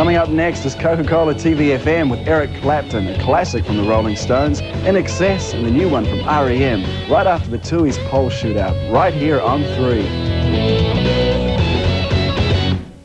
Coming up next is Coca-Cola TVFM with Eric Clapton, a classic from the Rolling Stones, INXS, and the new one from REM, right after the Tui's Pole shootout, right here on 3.